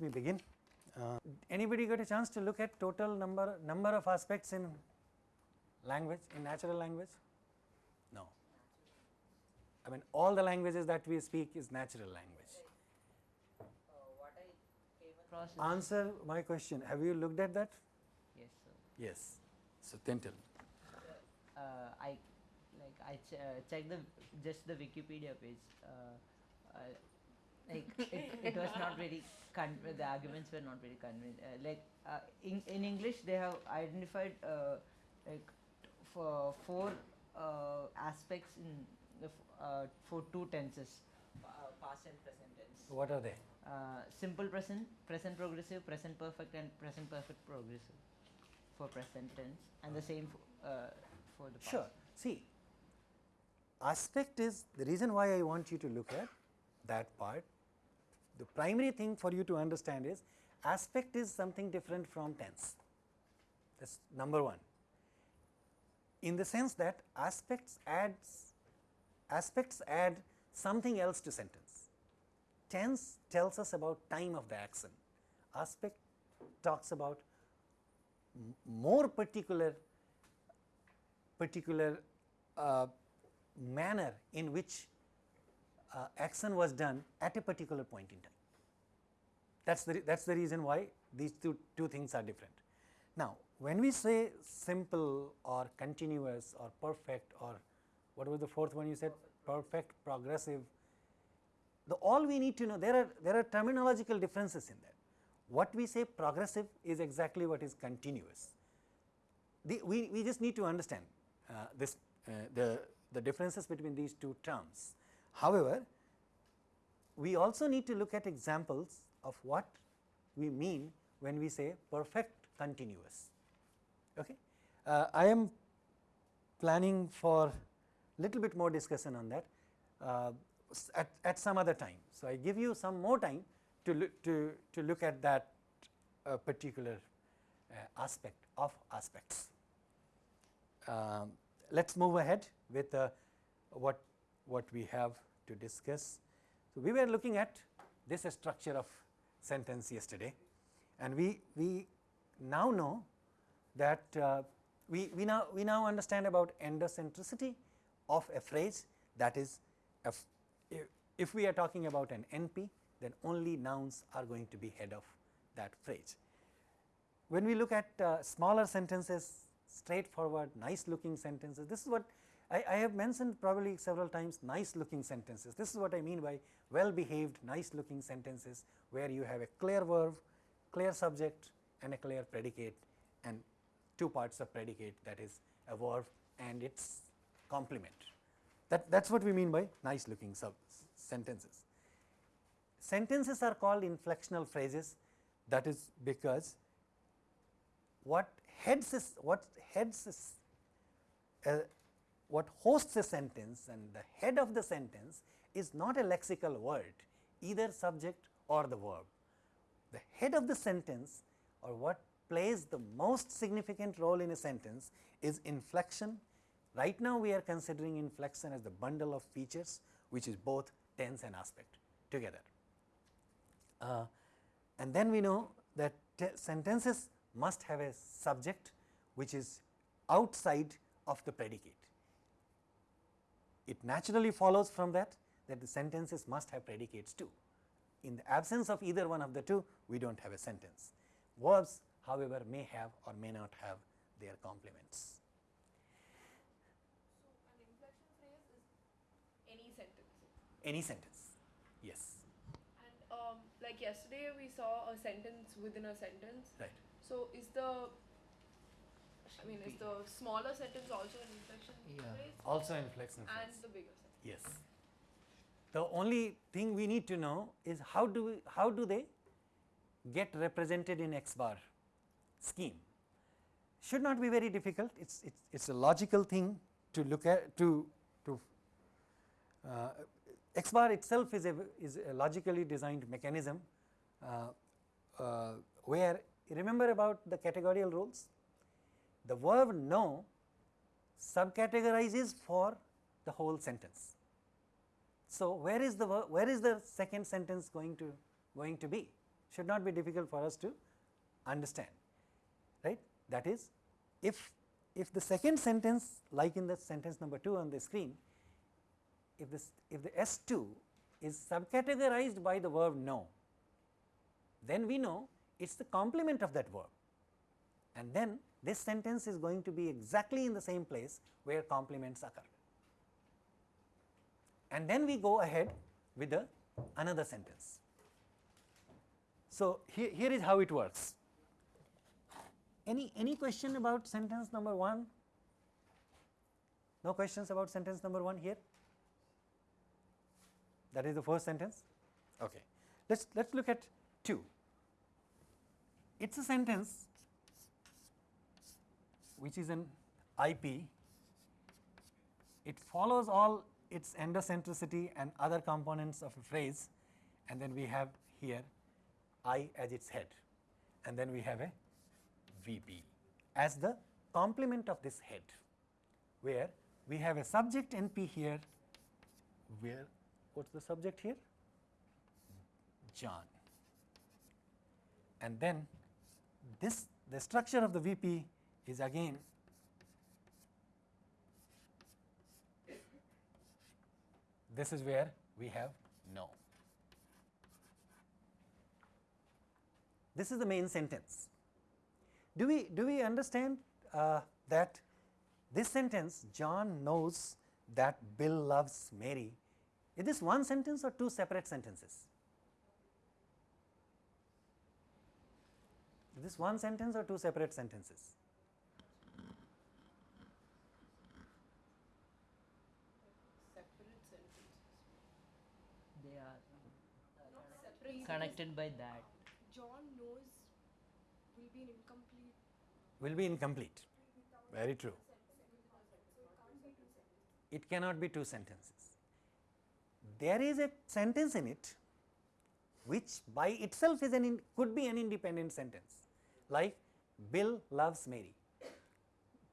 let me begin. Uh, anybody got a chance to look at total number number of aspects in language in natural language? No. I mean all the languages that we speak is natural language. What I came across is Answer my question. Have you looked at that? yes, sir. Yes. So then tell. Uh, I like I ch- uh, checked the just the Wikipedia page. Uh, like it, it was not very con- the arguments were not very convincing. Uh, like uh, in in English they have identified uh, like for four uh, aspects in the f- uh, for two tenses, uh, past and present tense. What are they? Uh, simple present, present progressive, present perfect, and present perfect progressive for present tense, and the same for, uh, for the past. Sure. See, aspect is the reason why I want you to look at that part. The primary thing for you to understand is aspect is something different from tense. That's number one. In the sense that aspects adds aspects add something else to sentence. Tense tells us about time of the action. Aspect talks about more particular particular uh, manner in which uh, action was done at a particular point in time. That's the, that's the reason why these two, two things are different. Now, when we say simple or continuous or perfect or what was the fourth one you said? Perfect, progressive. The all we need to know there are there are terminological differences in that. What we say progressive is exactly what is continuous. The, we, we just need to understand uh, this uh, the, the differences between these two terms. However, we also need to look at examples of what we mean when we say perfect continuous. Okay? Uh, I am planning for a little bit more discussion on that uh, at, at some other time. So, I give you some more time to look to, to look at that uh, particular uh, aspect of aspects. Um, let us move ahead with uh, what, what we have to discuss. So, we were looking at this structure of sentence yesterday and we, we now know that uh, we, we, now, we now understand about endocentricity of a phrase that is if, if, we are talking about an NP then only nouns are going to be head of that phrase. When we look at uh, smaller sentences, straightforward, nice looking sentences, this is what I, I have mentioned probably several times nice looking sentences. This is what I mean by well behaved, nice looking sentences where you have a clear verb, clear subject and a clear predicate and two parts of predicate that is a verb and its complement. That, that is what we mean by nice looking sentences. Sentences are called inflectional phrases that is because what heads is what heads is uh, what hosts a sentence and the head of the sentence is not a lexical word either subject or the verb. The head of the sentence or what plays the most significant role in a sentence is inflection. Right now we are considering inflection as the bundle of features which is both tense and aspect together. Uh, and then we know that sentences must have a subject which is outside of the predicate. It naturally follows from that that the sentences must have predicates too. In the absence of either one of the two, we do not have a sentence. Verbs however, may have or may not have their complements. So, an inflection phrase is any sentence. Any sentence, yes, And um, like yesterday, we saw a sentence within a sentence. right. So, is the I mean, is the smaller sentence also an inflection Yeah. phrase? Also inflection And the bigger sentence. Yes. The only thing we need to know is how do we, how do they get represented in X bar scheme. Should not be very difficult. It's it's it's a logical thing to look at to to uh, X bar itself is a is a logically designed mechanism uh, uh, where remember about the categorical rules. The verb know subcategorizes for the whole sentence. So, where is the where is the second sentence going to going to be? should not be difficult for us to understand right. That is if, if the second sentence like in the sentence number 2 on the screen, if this if the S 2 is subcategorized by the verb know, then we know it is the complement of that verb and then this sentence is going to be exactly in the same place where complements occur. And then we go ahead with the another sentence. So, here, here is how it works. Any, any question about sentence number 1? No questions about sentence number 1 here? That is the first sentence? Okay. Let us let us look at 2. It is a sentence which is an IP. It follows all its endocentricity and other components of a phrase and then we have here I as its head and then we have a VP as the complement of this head where we have a subject NP here where what is the subject here? John and then this the structure of the VP is again this is where we have know. This is the main sentence. Do we, do we understand uh, that this sentence John knows that Bill loves Mary, is this one sentence or two separate sentences? Is this one sentence or two separate sentences? Separate sentences. They are Not separate. Connected by that. John knows will be incomplete. Will be incomplete. Very true. It cannot be two sentences. There is a sentence in it which by itself is an in, could be an independent sentence like Bill loves Mary.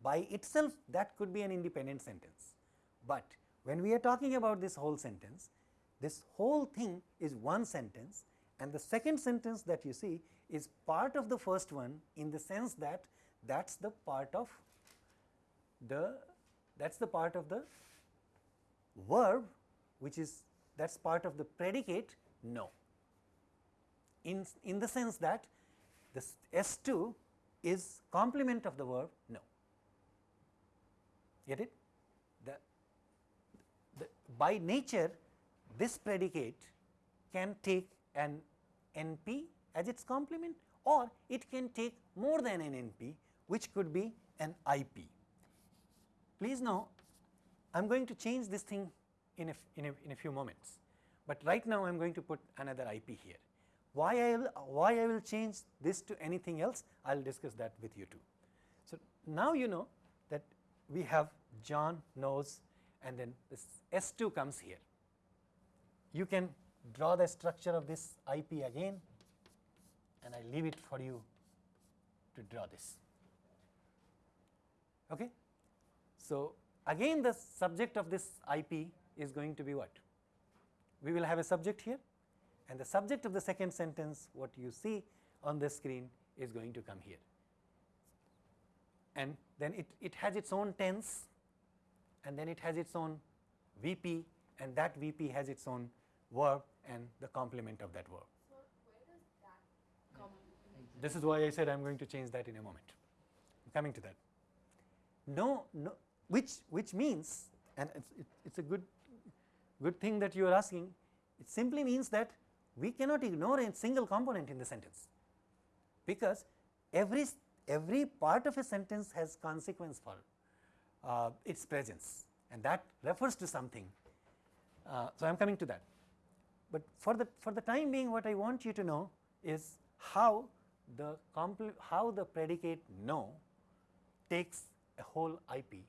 By itself that could be an independent sentence, but when we are talking about this whole sentence, this whole thing is one sentence and the second sentence that you see is part of the first one in the sense that that is the part of the that is the part of the verb which is that is part of the predicate no. in, in the sense that this S 2 is complement of the verb know. Get it? The, the, by nature this predicate can take an NP as its complement or it can take more than an NP which could be an IP. Please know I am going to change this thing in a, in a, in a few moments, but right now I am going to put another IP here. Why I will why I will change this to anything else I will discuss that with you too. So, now you know that we have John knows and then this S 2 comes here. You can draw the structure of this IP again and I leave it for you to draw this. Okay. So, again the subject of this IP is going to be what? We will have a subject here and the subject of the second sentence what you see on the screen is going to come here. And then it, it has its own tense and then it has its own VP and that VP has its own verb and the complement of that verb. So that? This is why I said I am going to change that in a moment. I am coming to that. No, no, which which means, and it's it, it's a good good thing that you are asking. It simply means that we cannot ignore a single component in the sentence, because every every part of a sentence has consequence for uh, its presence, and that refers to something. Uh, so I am coming to that. But for the for the time being, what I want you to know is how the how the predicate know takes a whole IP,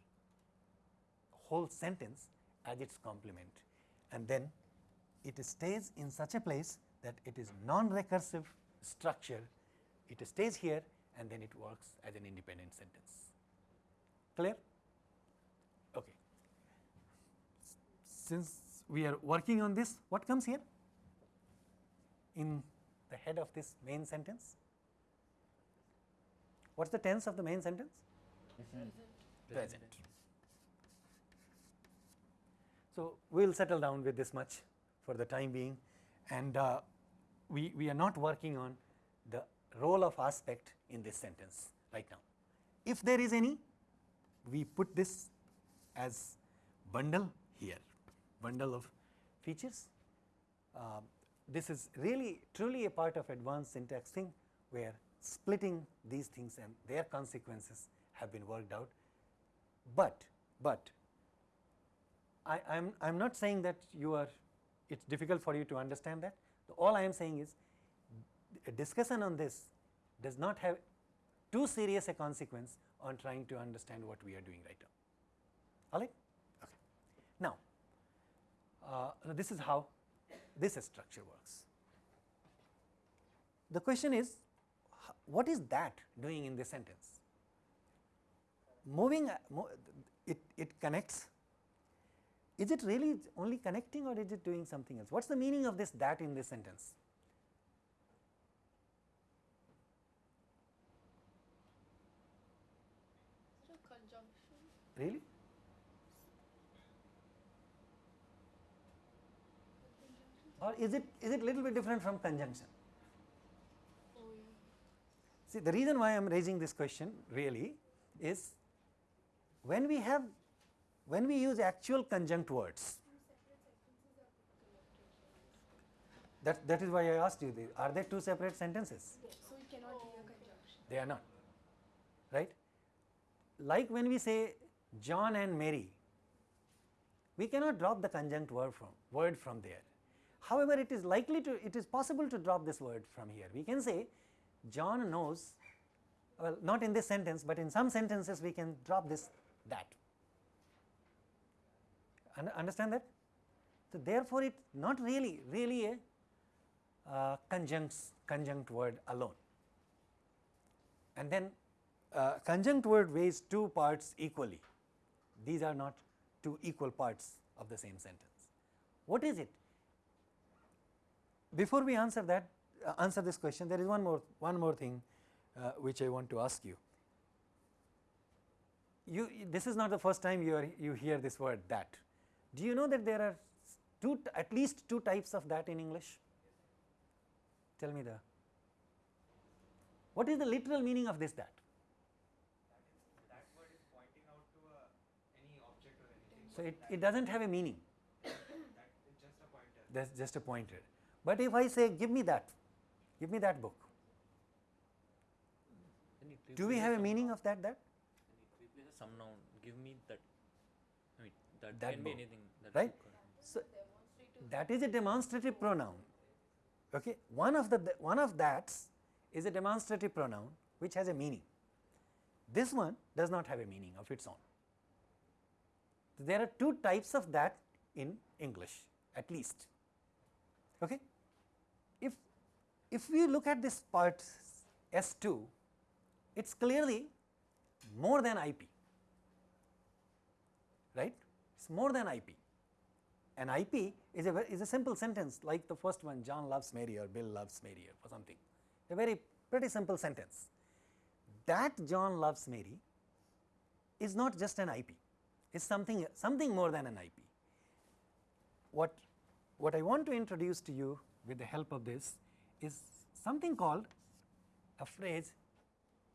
whole sentence as its complement and then it stays in such a place that it is non-recursive structure, it stays here and then it works as an independent sentence. Clear? Okay. Since we are working on this, what comes here? In the head of this main sentence? What's the tense of the main sentence? Present. Present. So, we will settle down with this much for the time being and uh, we, we are not working on the role of aspect in this sentence right now. If there is any, we put this as bundle here, bundle of features. Uh, this is really truly a part of advanced syntax thing where splitting these things and their consequences have been worked out. But, but I am I am not saying that you are it is difficult for you to understand that. All I am saying is a discussion on this does not have too serious a consequence on trying to understand what we are doing right now. All right? Okay. Now, uh, this is how this structure works. The question is, what is that doing in this sentence? Moving, uh, it, it connects. Is it really only connecting or is it doing something else? What is the meaning of this that in this sentence? Is it a conjunction? Really? Or is it is it little bit different from conjunction? See the reason why I am raising this question really is when we have when we use actual conjunct words that that is why I asked you the, are they two separate sentences So it cannot be a conjunction. they are not right like when we say John and Mary we cannot drop the conjunct word from word from there however it is likely to it is possible to drop this word from here we can say John knows well not in this sentence but in some sentences we can drop this that Un- understand that so therefore it not really really a uh, conjunct conjunct word alone and then uh, conjunct word weighs two parts equally. These are not two equal parts of the same sentence. What is it? Before we answer that, uh, answer this question, there is one more one more thing uh, which I want to ask you. You this is not the first time you are you hear this word that. Do you know that there are two at least two types of that in English? Tell me the. What is the literal meaning of this that? that word is pointing out to a, any object or anything. So, it, it does not have a meaning That is just a pointer. that is just a pointer. But if I say give me that, give me that book, do we have a meaning of that that? Some noun. Give me that. I mean, that, That can book, be anything. That right? So, that is a demonstrative pronoun. Okay. One of the one of that's is a demonstrative pronoun which has a meaning. This one does not have a meaning of its own. There are two types of that in English at least. Okay. If if we look at this part S2, it is clearly more than IP, right? It is more than IP. An IP is a, is a simple sentence like the first one, John loves Mary or Bill loves Mary or something, a very pretty simple sentence. That John loves Mary is not just an IP, it is something, something more than an IP. What, what I want to introduce to you with the help of this is something called a phrase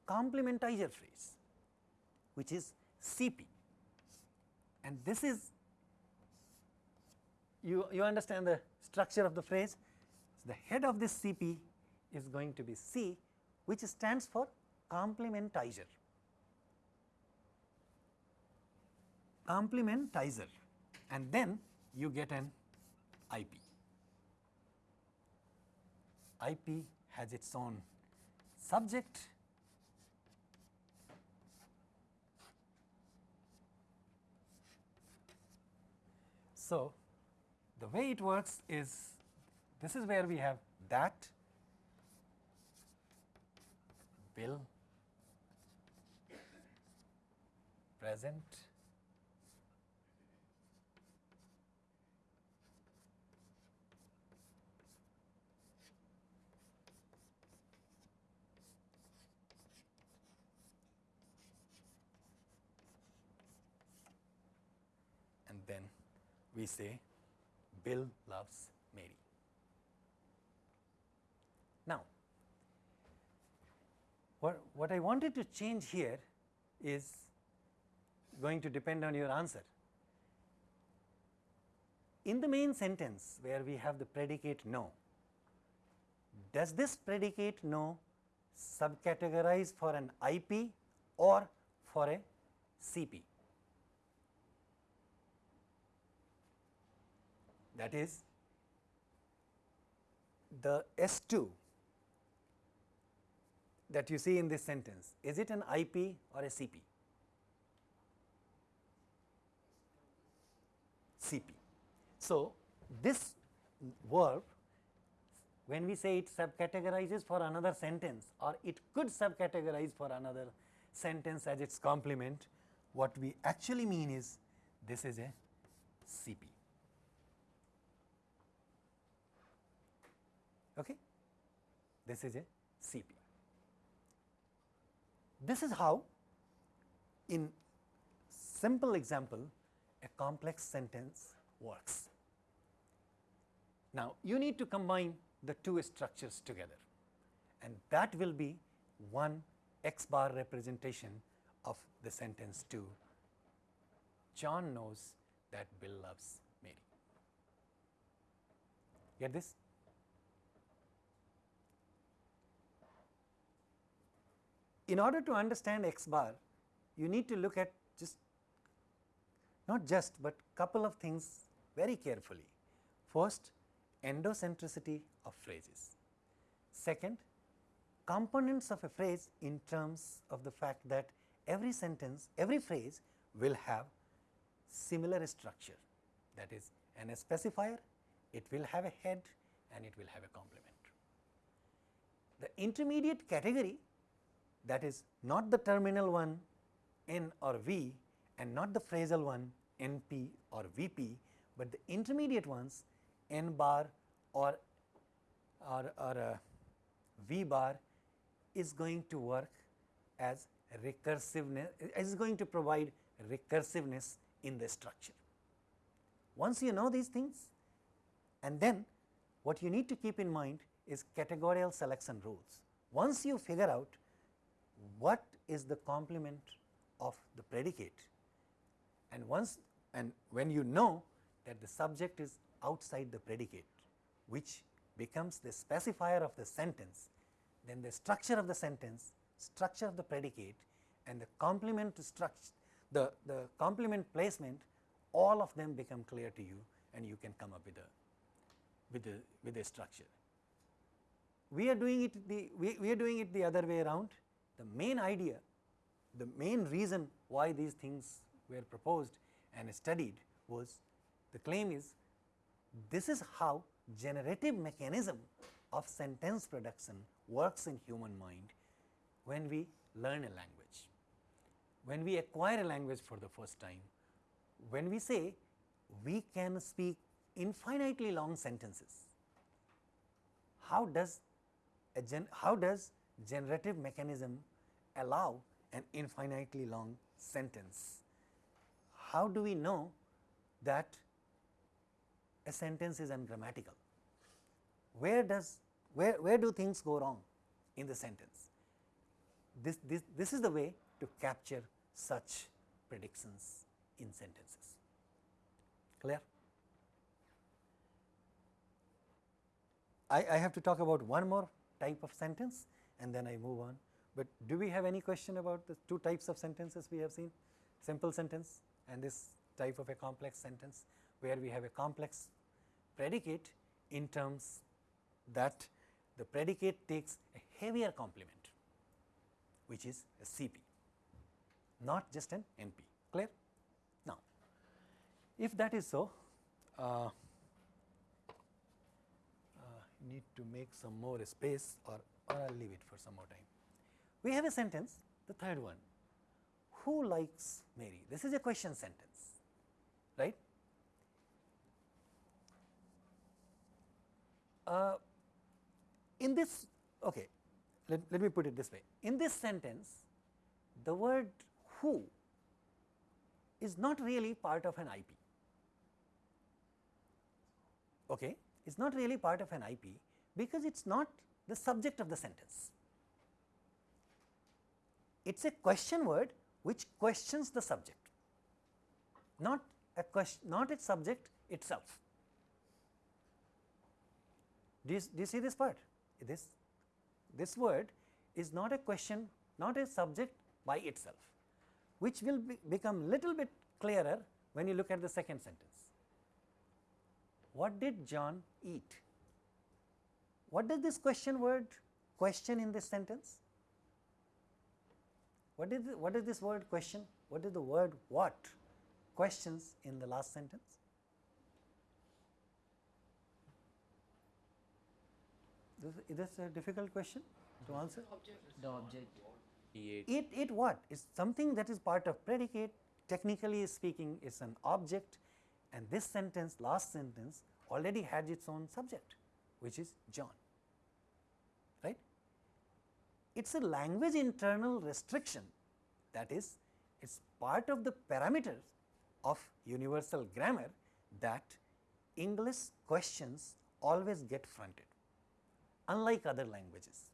complementizer phrase which is CP and this is you, you understand the structure of the phrase. So, the head of this CP is going to be C which stands for complementizer. Complementizer and then you get an IP. IP has its own subject. So, the way it works is this is where we have that bill present then we say Bill loves Mary. Now, what, what I wanted to change here is going to depend on your answer. In the main sentence where we have the predicate know, does this predicate know subcategorize for an IP or for a CP? That is the S2 that you see in this sentence, is it an IP or a CP? CP. So, this verb when we say it subcategorizes for another sentence or it could subcategorize for another sentence as its complement, what we actually mean is this is a CP. Okay? This is a CP. This is how in simple example a complex sentence works. Now, you need to combine the two structures together and that will be one x bar representation of the sentence 2 John knows that Bill loves Mary. Get this? In order to understand x bar, you need to look at just not just, but couple of things very carefully. First, endocentricity of phrases. Second, components of a phrase in terms of the fact that every sentence, every phrase will have similar structure that is an specifier, it will have a head and it will have a complement. The intermediate category that is not the terminal one n or v and not the phrasal one np or vp, but the intermediate ones n bar or, or, or uh, v bar is going to work as recursiveness is going to provide recursiveness in the structure. Once you know these things and then what you need to keep in mind is categorical selection rules. Once you figure out what is the complement of the predicate and once and when you know that the subject is outside the predicate which becomes the specifier of the sentence, then the structure of the sentence, structure of the predicate and the complement structure, the, the complement placement all of them become clear to you and you can come up with a with a with a structure. We are doing it the we, we are doing it the other way around. The main idea, the main reason why these things were proposed and studied was the claim is this is how generative mechanism of sentence production works in human mind when we learn a language. When we acquire a language for the first time, when we say we can speak infinitely long sentences, how does a gen how does generative mechanism allow an infinitely long sentence? How do we know that a sentence is ungrammatical. Where does where, where do things go wrong in the sentence? This, this, this is the way to capture such predictions in sentences. Clear? I, I have to talk about one more type of sentence and then I move on. But do we have any question about the two types of sentences we have seen? Simple sentence and this type of a complex sentence where we have a complex predicate in terms that the predicate takes a heavier complement which is a CP not just an NP clear. Now, if that is so uh, uh, need to make some more space or, or I will leave it for some more time. We have a sentence the third one who likes Mary this is a question sentence right Uh, in this, okay, let, let me put it this way. In this sentence, the word who is not really part of an IP. okay, it is not really part of an IP because it is not the subject of the sentence. It is a question word which questions the subject, not a question, not its subject itself. Do you, do you see this part? This, this word is not a question, not a subject by itself, which will be, become little bit clearer when you look at the second sentence. What did John eat? What does this question word question in this sentence? What is, the, what is this word question? What is the word what questions in the last sentence? This, is this a difficult question to answer? The object. He ate. It, it what? Is something that is part of predicate, technically speaking is an object and this sentence, last sentence already had its own subject, which is John, right. It is a language internal restriction that is, it is part of the parameters of universal grammar that English questions always get fronted, unlike other languages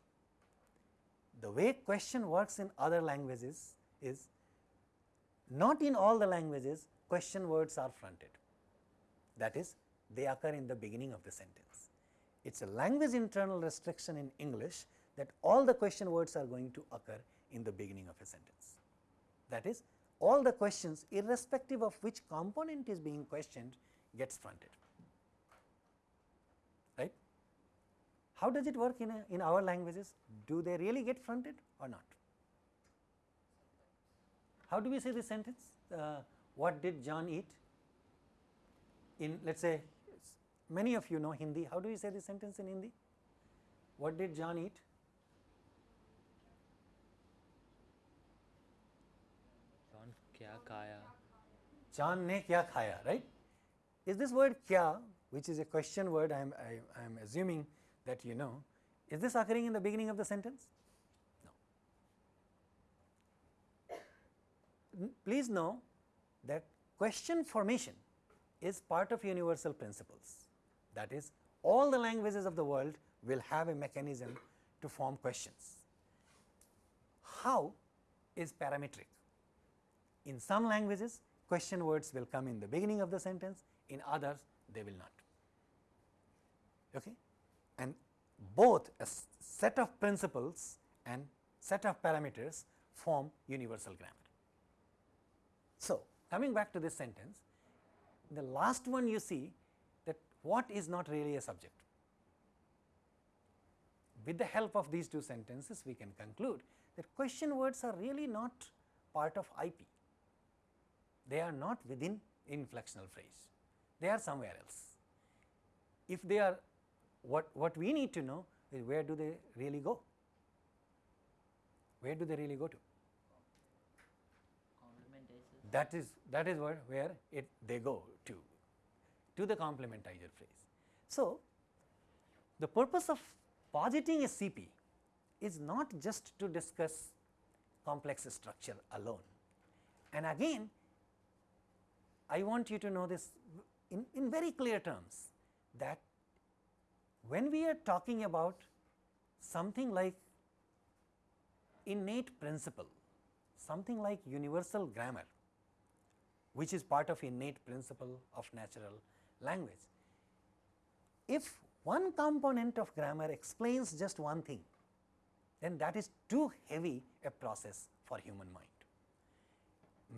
the way question works in other languages is not in all the languages question words are fronted. That is they occur in the beginning of the sentence. It is a language internal restriction in English that all the question words are going to occur in the beginning of a sentence. That is all the questions irrespective of which component is being questioned gets fronted. Right? How does it work in, a, in our languages? Do they really get fronted or not? How do we say this sentence? Uh, what did John eat? In let us say many of you know Hindi, how do we say this sentence in Hindi? What did John eat? John John ne kya khaya, right? Is this word kya, which is a question word, I am, I, I am assuming that you know, is this occurring in the beginning of the sentence? No. Please know that question formation is part of universal principles. That is, all the languages of the world will have a mechanism to form questions. How is parametric? In some languages, question words will come in the beginning of the sentence, in others they will not. Okay? And both a set of principles and set of parameters form universal grammar. So, coming back to this sentence, the last one you see that what is not really a subject. With the help of these two sentences, we can conclude that question words are really not part of IP. They are not within inflectional phrase, they are somewhere else. If they are what, what we need to know is where do they really go? Where do they really go to? That is that is where, where it they go to, to the complementizer phrase. So, the purpose of positing a CP is not just to discuss complex structure alone. And again, I want you to know this in, in very clear terms that when we are talking about something like innate principle, something like universal grammar, which is part of innate principle of natural language. If one component of grammar explains just one thing, then that is too heavy a process for human mind.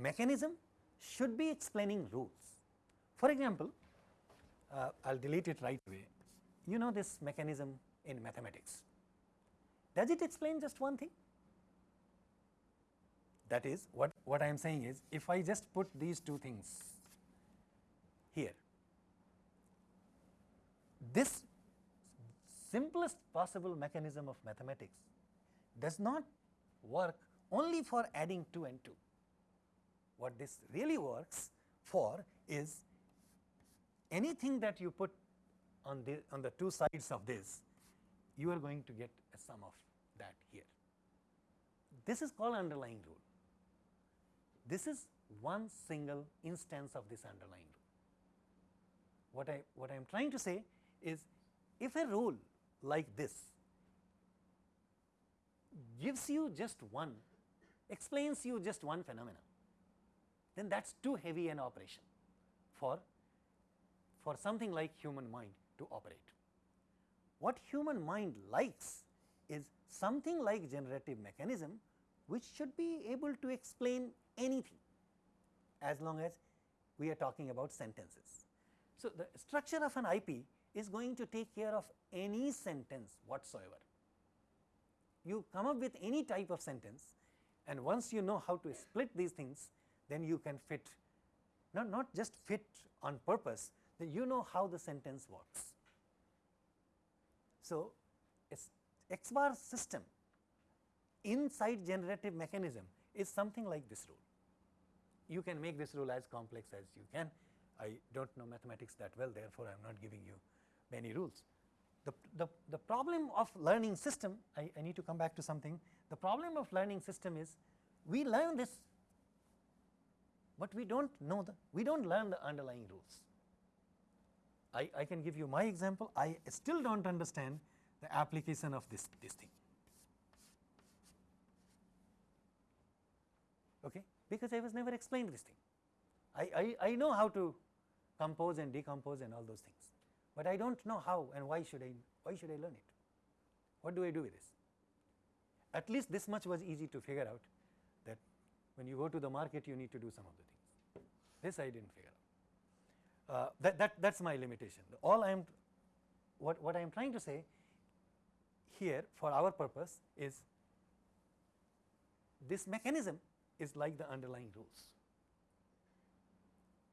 Mechanism should be explaining rules. For example, uh, I will delete it right away. You know this mechanism in mathematics. Does it explain just one thing? That is what, what I am saying is if I just put these two things here, this simplest possible mechanism of mathematics does not work only for adding 2 and 2. What this really works for is anything that you put on the on the two sides of this, you are going to get a sum of that here. This is called underlying rule. This is one single instance of this underlying rule. what I what I am trying to say is if a rule like this gives you just one explains you just one phenomena then that is too heavy an operation for for something like human mind to operate. What human mind likes is something like generative mechanism which should be able to explain anything as long as we are talking about sentences. So, the structure of an IP is going to take care of any sentence whatsoever. You come up with any type of sentence and once you know how to split these things then you can fit not, not just fit on purpose then you know how the sentence works. So, X bar system inside generative mechanism is something like this rule. You can make this rule as complex as you can. I do not know mathematics that well therefore, I am not giving you many rules. The, the, the problem of learning system I, I need to come back to something the problem of learning system is we learn this, but we do not know the we do not learn the underlying rules. I, I can give you my example I still do not understand the application of this, this thing. Okay, because I was never explained this thing. I, I, I know how to compose and decompose and all those things, but I do not know how and why should I why should I learn it? What do I do with this? At least this much was easy to figure out when you go to the market you need to do some of the things. This I did not figure out. Uh, that, that that is my limitation. All I am what what I am trying to say here for our purpose is this mechanism is like the underlying rules.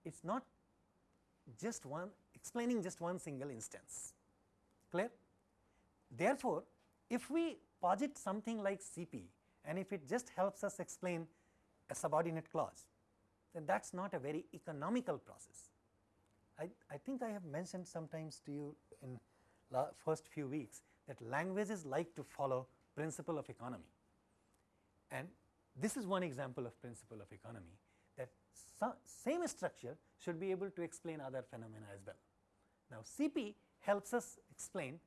It is not just one explaining just one single instance clear. Therefore, if we posit something like CP and if it just helps us explain a subordinate clause then that is not a very economical process. I, I think I have mentioned sometimes to you in first few weeks that languages like to follow principle of economy and this is one example of principle of economy that same structure should be able to explain other phenomena as well. Now, CP helps us explain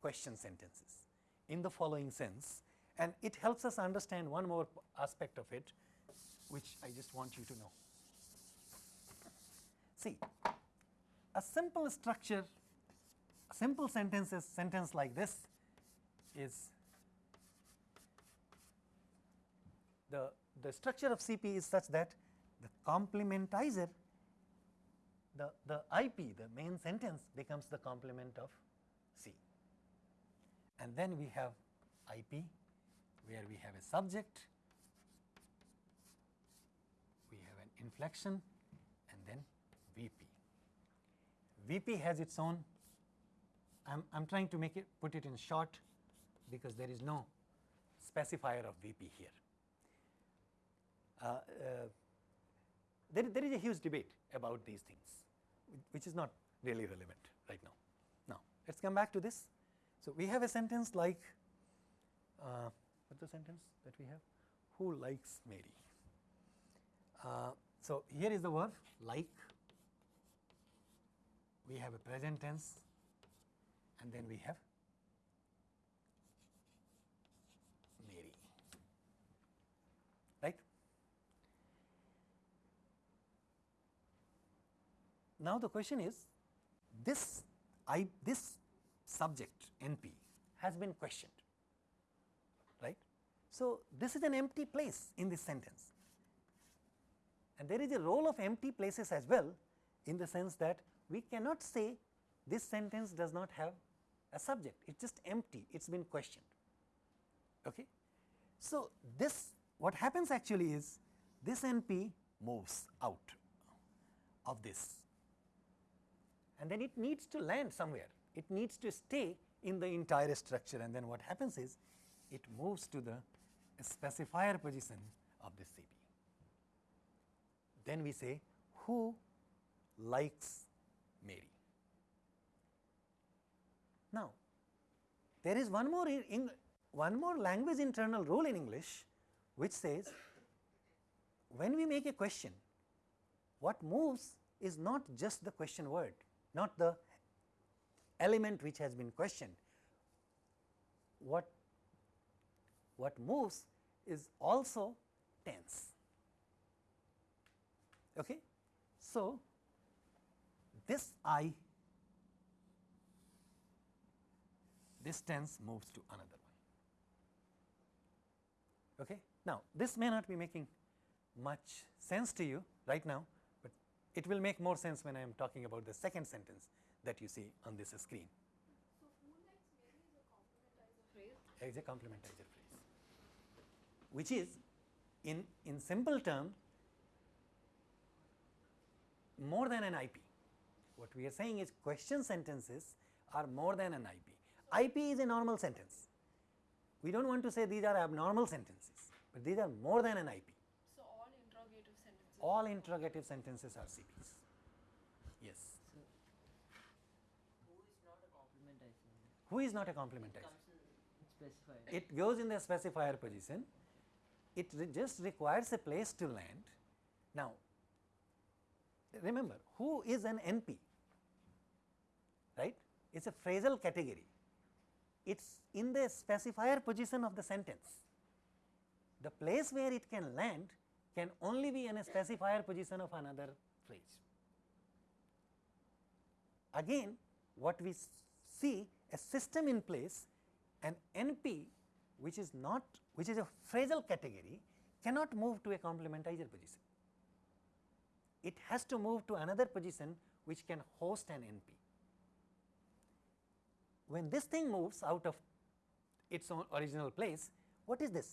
question sentences in the following sense and it helps us understand one more aspect of it which I just want you to know. See a simple structure a simple sentences sentence like this is the, the structure of CP is such that the complementizer the, the IP the main sentence becomes the complement of C and then we have IP where we have a subject we have an inflection and then VP. VP has its own I am, trying to make it put it in short because there is no specifier of VP here. Uh, uh, there, there is a huge debate about these things which is not really relevant right now. Now, let us come back to this. So, we have a sentence like uh, what the sentence that we have who likes Mary. Uh, so, here is the verb like we have a present tense and then we have Mary right. Now, the question is this I this subject NP has been questioned right. So, this is an empty place in this sentence and there is a role of empty places as well in the sense that we cannot say this sentence does not have a subject it is just empty it has been questioned. Okay. So, this what happens actually is this NP moves out of this and then it needs to land somewhere it needs to stay in the entire structure and then what happens is it moves to the specifier position of the CP. Then we say who likes Mary. Now, there is one more in, one more language internal rule in English which says when we make a question what moves is not just the question word not the element which has been questioned. What, what moves is also tense. Okay? So, this i this tense moves to another one. Okay? Now, this may not be making much sense to you right now, but it will make more sense when I am talking about the second sentence that you see on this screen. So maybe is a complementizer phrase. As a complementizer phrase, which is in, in simple term more than an IP. What we are saying is question sentences are more than an IP. IP is a normal sentence. We do not want to say these are abnormal sentences, but these are more than an IP. So all interrogative sentences. All interrogative sentences are CPs. Yes. So, who is not a complementizer? Who is not a It complementizer? comes in. It goes in the specifier position. It re- just requires a place to land. Now, remember who is an NP? Right? It is a phrasal category. It is in the specifier position of the sentence. The place where it can land can only be in a specifier position of another phrase. Again, what we see a system in place, an NP which is not which is a phrasal category cannot move to a complementizer position. It has to move to another position which can host an NP. When this thing moves out of its own original place, what is this?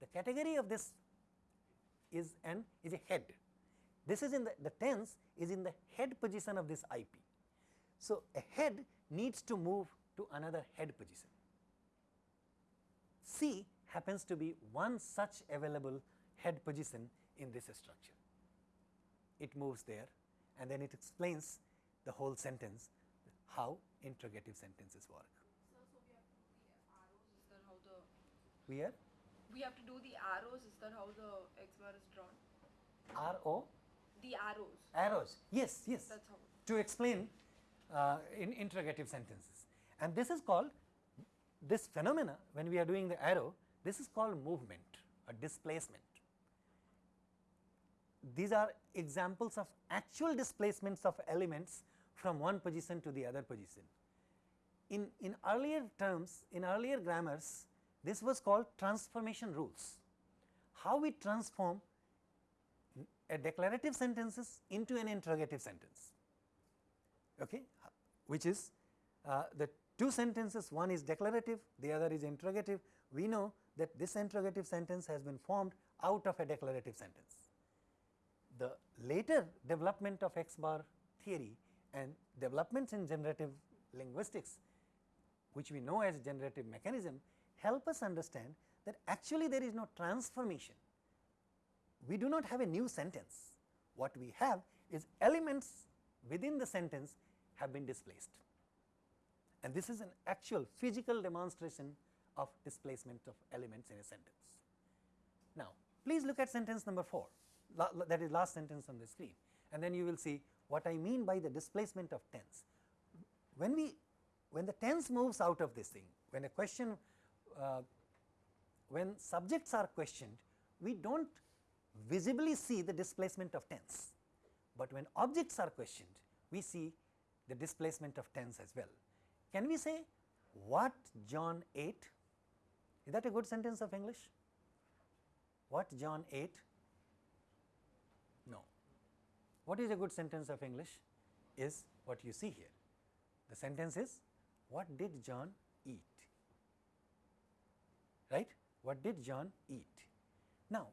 The category of this is an is a head. This is in the, the tense is in the head position of this IP. So, a head needs to move to another head position. C happens to be one such available head position in this structure. It moves there and then it explains the whole sentence how interrogative sentences work. So, so we have to do the arrows. Is that how the We are we have to do the arrows? Is that how the X bar is drawn? R O The arrows. arrows. Yes, yes. That's how. to explain uh, in interrogative sentences. And this is called this phenomena when we are doing the arrow, this is called movement or displacement. These are examples of actual displacements of elements from one position to the other position. In, in earlier terms, in earlier grammars, this was called transformation rules. How we transform a declarative sentences into an interrogative sentence okay, which is uh, the two sentences one is declarative the other is interrogative we know that this interrogative sentence has been formed out of a declarative sentence. The later development of X bar theory and developments in generative linguistics which we know as generative mechanism help us understand that actually there is no transformation we do not have a new sentence. What we have is elements within the sentence have been displaced and this is an actual physical demonstration of displacement of elements in a sentence. Now, please look at sentence number 4 la- la- that is last sentence on the screen and then you will see what I mean by the displacement of tense. When we when the tense moves out of this thing when a question uh, when subjects are questioned we do not visibly see the displacement of tense, but when objects are questioned we see the displacement of tense as well. Can we say what John ate? Is that a good sentence of English? What John ate? What is a good sentence of English is what you see here. The sentence is what did John eat? Right? What did John eat? Now,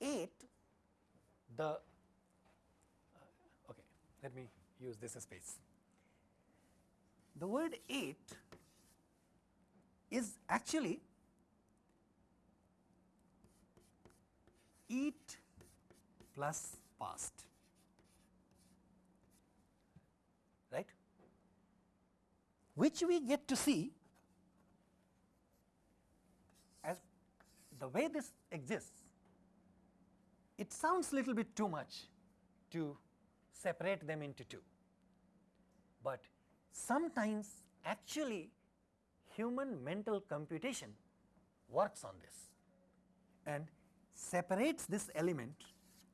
ate the uh, okay let me use this space the word ate is actually eat plus past right which we get to see as the way this exists it sounds little bit too much to separate them into two. but sometimes actually human mental computation works on this and separates this element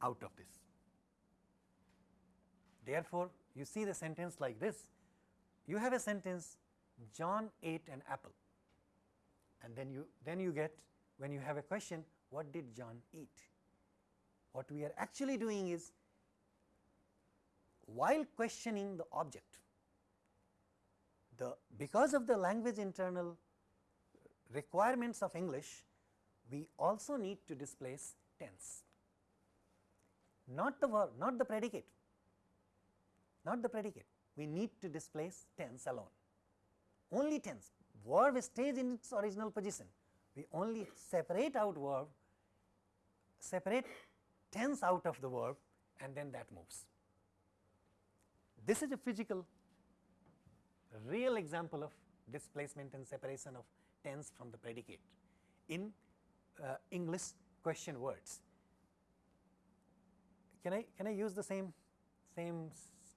out of this. Therefore, you see the sentence like this, you have a sentence John ate an apple. And then you then you get when you have a question what did John eat. What we are actually doing is while questioning the object the because of the language internal requirements of English we also need to displace tense. Not the verb not the predicate not the predicate. We need to displace tense alone. Only tense verb stays in its original position. We only separate out verb separate tense out of the verb and then that moves. This is a physical real example of displacement and separation of tense from the predicate in uh, English question words. Can I can I use the same same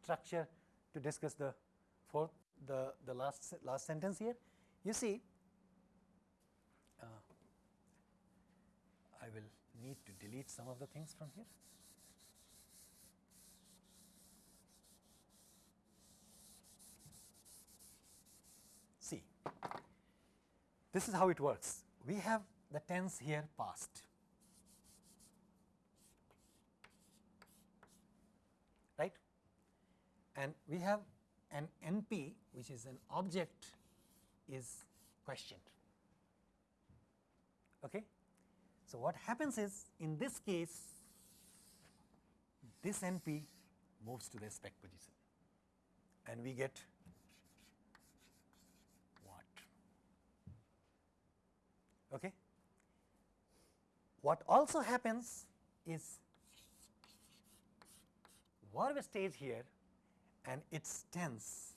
structure to discuss the fourth the the last last sentence here? You see, uh, I will need to delete some of the things from here. See, this is how it works. We have the tense here past. Right? And we have an NP which is an object is questioned. Okay? So, what happens is in this case this NP moves to the spec position and we get what? Okay. What also happens is verb stays here and its tense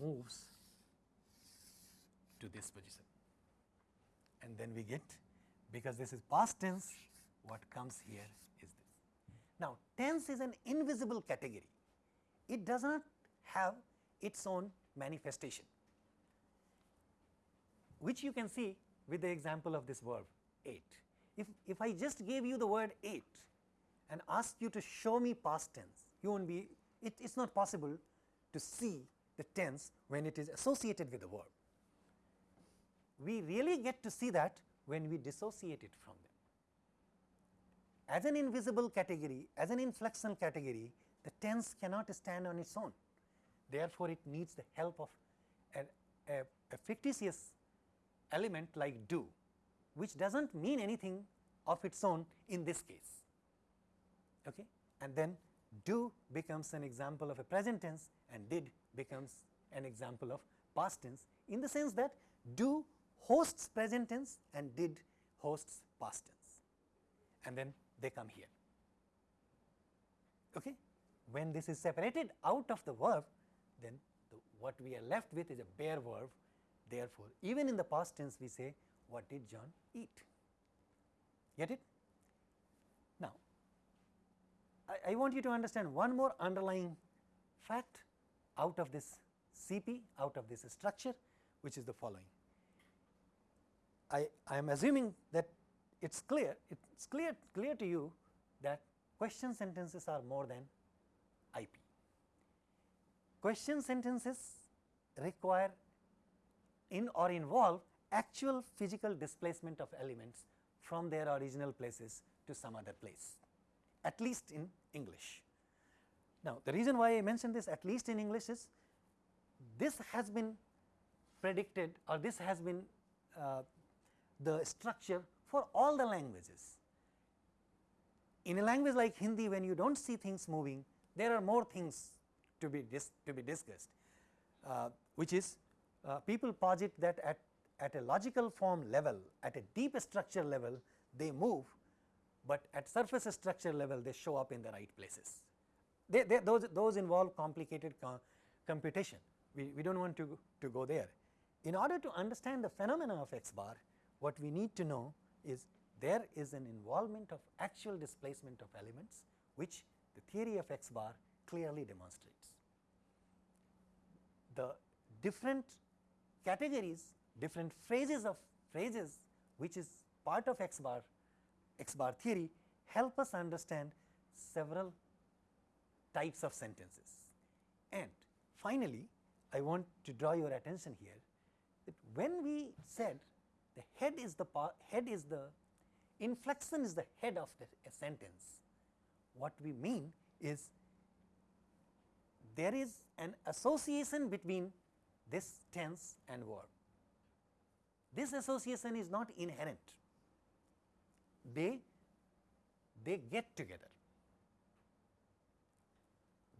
moves to this position and then we get because this is past tense what comes here is this. Now, tense is an invisible category it does not have its own manifestation which you can see with the example of this verb ate. If, if I just gave you the word ate and asked you to show me past tense, you won't be, it is not possible to see the tense when it is associated with the verb. We really get to see that when we dissociate it from them. As an invisible category, as an inflectional category, the tense cannot stand on its own. Therefore, it needs the help of a, a, fictitious element like do, which does not mean anything of its own in this case. Okay? And then do becomes an example of a present tense and did becomes an example of past tense in the sense that do hosts present tense and did hosts past tense and then they come here. Okay? When this is separated out of the verb then the, what we are left with is a bare verb therefore, even in the past tense we say what did John eat get it. I, I want you to understand one more underlying fact out of this CP out of this structure which is the following. I, I am assuming that it is clear, it is clear, clear to you that question sentences are more than IP. Question sentences require in or involve actual physical displacement of elements from their original places to some other place, at least in English. Now, the reason why I mention this at least in English is this has been predicted or this has been uh, the structure for all the languages. In a language like Hindi when you do not see things moving there are more things to be to be discussed uh, which is uh, people posit that at, at a logical form level at a deep structure level they move, but at surface structure level they show up in the right places. They, they, those, those involve complicated co computation we, we do not want to, to go there. In order to understand the phenomena of x bar what we need to know is there is an involvement of actual displacement of elements which the theory of x bar clearly demonstrates. the different categories, different phrases of phrases which is part of X bar, X bar theory help us understand several types of sentences. And finally, I want to draw your attention here that when we said the head is the head is the inflection is the head of the a sentence, what we mean is there is an association between this tense and verb. This association is not inherent, they, they get together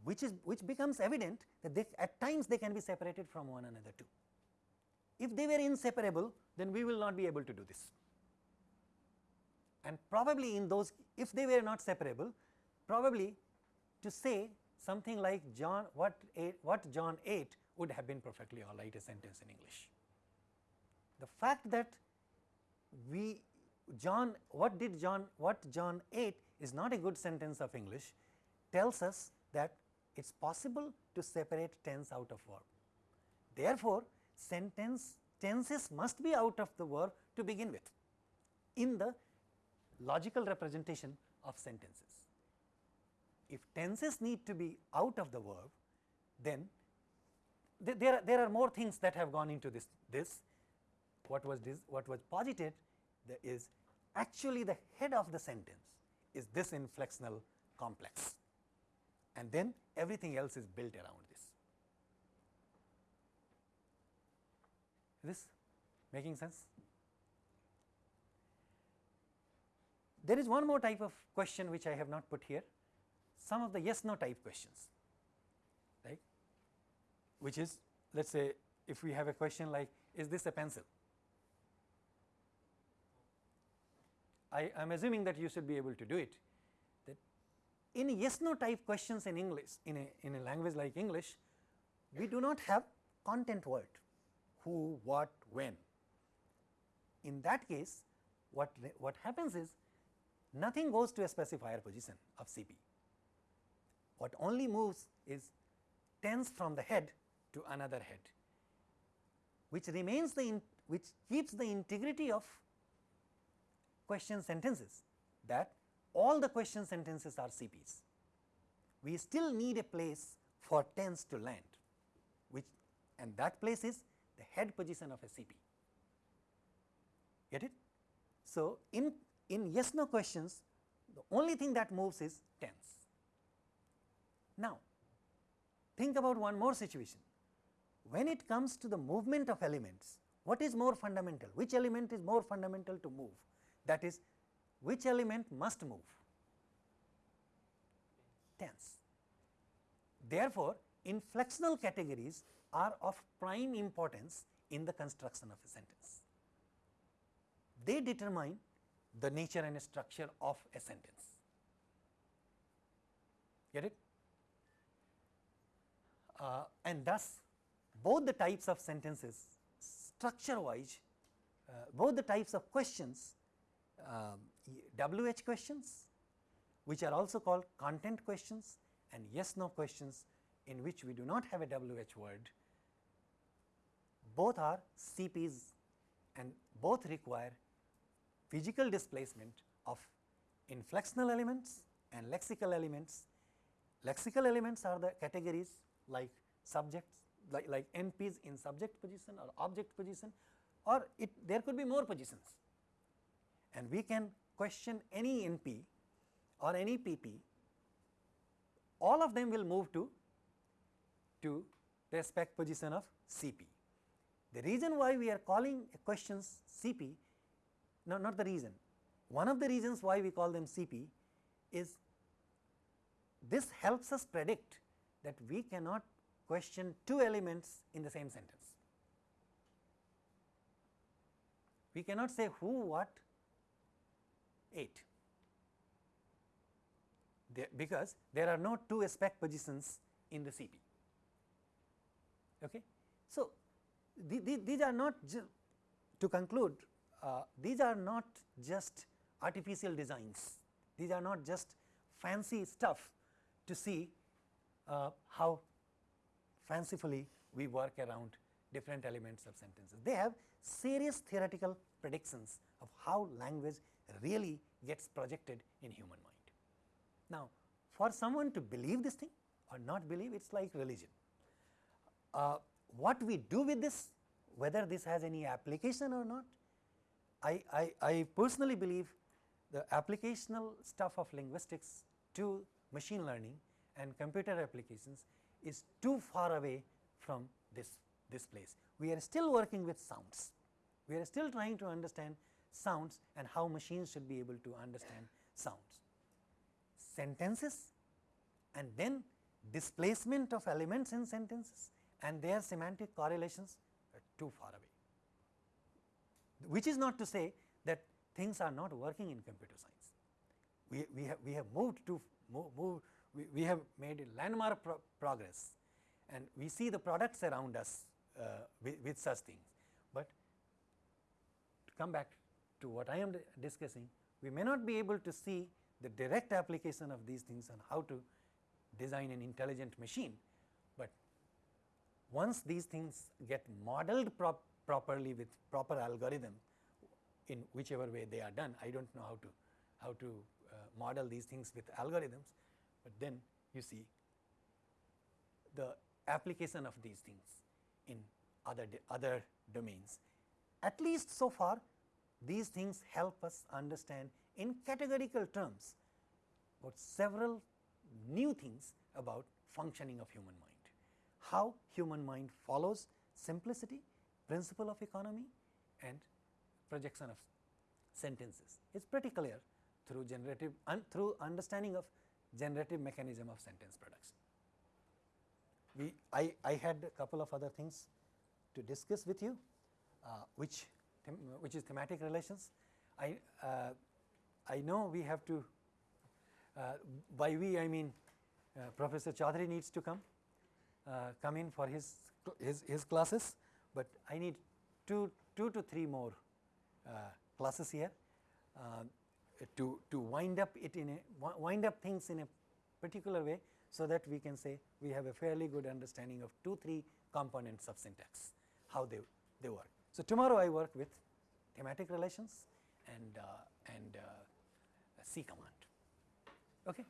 which is which becomes evident that they at times they can be separated from one another too. If they were inseparable then we will not be able to do this and probably in those if they were not separable probably to say something like John what what John ate would have been perfectly all right a sentence in English. The fact that we John what did John what John ate is not a good sentence of English tells us that it is possible to separate tense out of verb. Therefore, sentence tenses must be out of the verb to begin with in the logical representation of sentences. If tenses need to be out of the verb, then th there, are, there are more things that have gone into this. This what was this, what was posited the, is actually the head of the sentence is this inflexional complex and then everything else is built around this. Is this making sense? There is one more type of question which I have not put here, some of the yes no type questions, right, which is let us say if we have a question like is this a pencil? I am assuming that you should be able to do it that in yes no type questions in English in a in a language like English we do not have content word who, what, when. In that case what, what happens is nothing goes to a specifier position of CP. What only moves is tense from the head to another head, which remains the in, which keeps the integrity of question sentences that all the question sentences are CPs. We still need a place for tense to land, which and that place is the head position of a CP. Get it? So, in in yes no questions the only thing that moves is tense. Now, think about one more situation. When it comes to the movement of elements, what is more fundamental? Which element is more fundamental to move? That is, which element must move? Tense. Therefore, inflectional categories are of prime importance in the construction of a sentence. They determine the nature and structure of a sentence. Get it? Uh, and thus, both the types of sentences structure wise, uh, both the types of questions, um, WH questions which are also called content questions and yes no questions in which we do not have a WH word, both are CPs and both require physical displacement of inflectional elements and lexical elements. Lexical elements are the categories like subjects like, like NPs in subject position or object position or it there could be more positions and we can question any NP or any PP all of them will move to to the spec position of CP. The reason why we are calling questions CP no, not the reason. One of the reasons why we call them CP is this helps us predict that we cannot question two elements in the same sentence. We cannot say who, what, ate, there, because there are no two spec positions in the CP. Okay. So, the, the, these are not to conclude uh, these are not just artificial designs, these are not just fancy stuff to see uh, how fancifully we work around different elements of sentences. They have serious theoretical predictions of how language really gets projected in human mind. Now, for someone to believe this thing or not believe, it is like religion. Uh, what we do with this, whether this has any application or not, I, I, I personally believe the applicational stuff of linguistics to machine learning and computer applications is too far away from this, this place. We are still working with sounds. We are still trying to understand sounds and how machines should be able to understand sounds. Sentences and then displacement of elements in sentences and their semantic correlations are too far away. Which is not to say that things are not working in computer science. We, we have we have moved to move, move we, we have made landmark pro progress and we see the products around us uh, with, with such things. But to come back to what I am discussing, we may not be able to see the direct application of these things on how to design an intelligent machine, but once these things get modeled prop properly with proper algorithm in whichever way they are done, I do not know how to how to uh, model these things with algorithms, but then you see the application of these things in other other domains. At least so far these things help us understand in categorical terms about several new things about functioning of human mind. How human mind follows simplicity, principle of economy and projection of sentences. It is pretty clear through generative un, through understanding of generative mechanism of sentence production. We I, I had a couple of other things to discuss with you, uh, which which is thematic relations. I uh, I know we have to uh, by we I mean uh, Professor Chaudhary needs to come uh, come in for his his, his classes, but I need two two to three more uh, classes here to to wind up it in a wind up things in a particular way so that we can say we have a fairly good understanding of two three components of syntax how they they work. So, tomorrow I work with thematic relations and uh, and uh, C command. Okay.